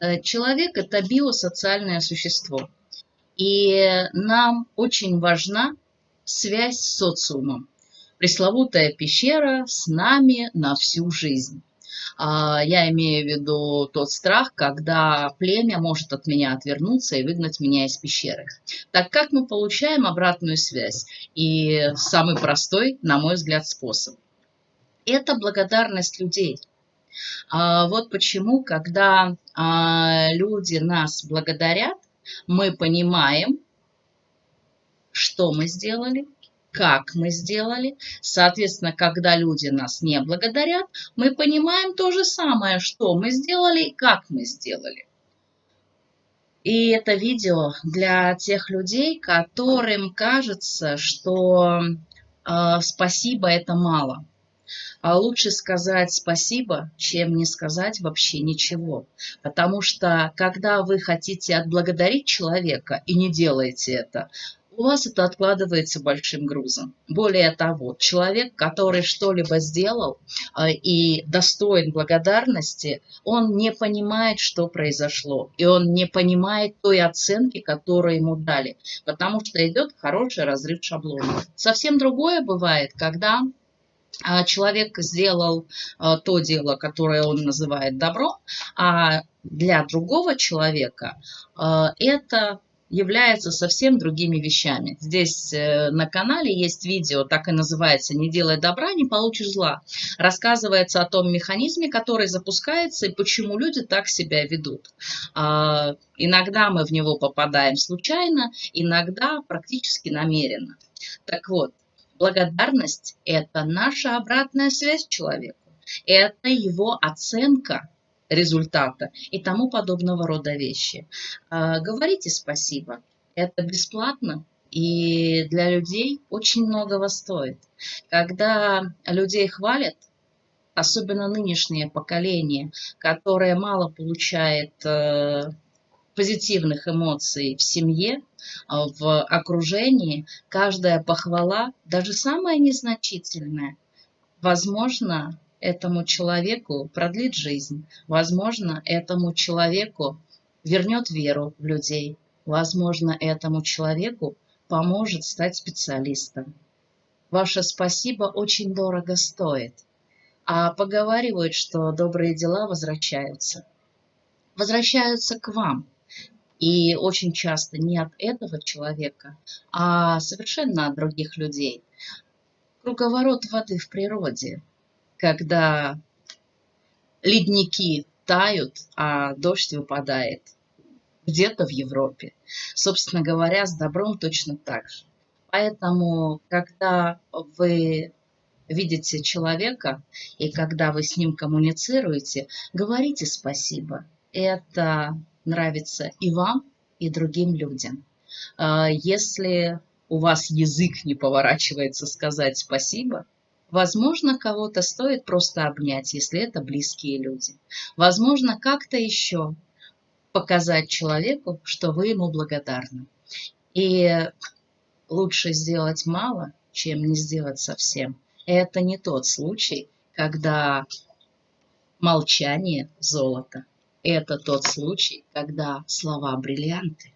Э, человек – это биосоциальное существо. И нам очень важна связь с социумом. Пресловутая пещера с нами на всю жизнь. А, я имею в виду тот страх, когда племя может от меня отвернуться и выгнать меня из пещеры. Так как мы получаем обратную связь? И самый простой, на мой взгляд, способ. Это благодарность людей. А, вот почему, когда а, люди нас благодарят, мы понимаем, что мы сделали, как мы сделали. Соответственно, когда люди нас не благодарят, мы понимаем то же самое, что мы сделали и как мы сделали. И это видео для тех людей, которым кажется, что э, спасибо это мало. А лучше сказать спасибо, чем не сказать вообще ничего. Потому что когда вы хотите отблагодарить человека и не делаете это, у вас это откладывается большим грузом. Более того, человек, который что-либо сделал э, и достоин благодарности, он не понимает, что произошло, и он не понимает той оценки, которую ему дали, потому что идет хороший разрыв шаблона. Совсем другое бывает, когда человек сделал э, то дело, которое он называет добро, а для другого человека это являются совсем другими вещами. Здесь э, на канале есть видео, так и называется «Не делай добра, не получишь зла». Рассказывается о том механизме, который запускается и почему люди так себя ведут. А, иногда мы в него попадаем случайно, иногда практически намеренно. Так вот, благодарность – это наша обратная связь человеку. Это его оценка результата и тому подобного рода вещи. А, говорите спасибо. Это бесплатно и для людей очень многого стоит. Когда людей хвалят, особенно нынешнее поколение, которое мало получает э, позитивных эмоций в семье, в окружении, каждая похвала, даже самая незначительная, возможно, этому человеку продлит жизнь. Возможно, этому человеку вернет веру в людей. Возможно, этому человеку поможет стать специалистом. Ваше спасибо очень дорого стоит. А поговаривают, что добрые дела возвращаются. Возвращаются к вам. И очень часто не от этого человека, а совершенно от других людей. Круговорот воды в природе – когда ледники тают, а дождь выпадает где-то в Европе. Собственно говоря, с добром точно так же. Поэтому, когда вы видите человека и когда вы с ним коммуницируете, говорите спасибо. Это нравится и вам, и другим людям. А если у вас язык не поворачивается сказать спасибо, Возможно, кого-то стоит просто обнять, если это близкие люди. Возможно, как-то еще показать человеку, что вы ему благодарны. И лучше сделать мало, чем не сделать совсем. Это не тот случай, когда молчание – золото. Это тот случай, когда слова – бриллианты.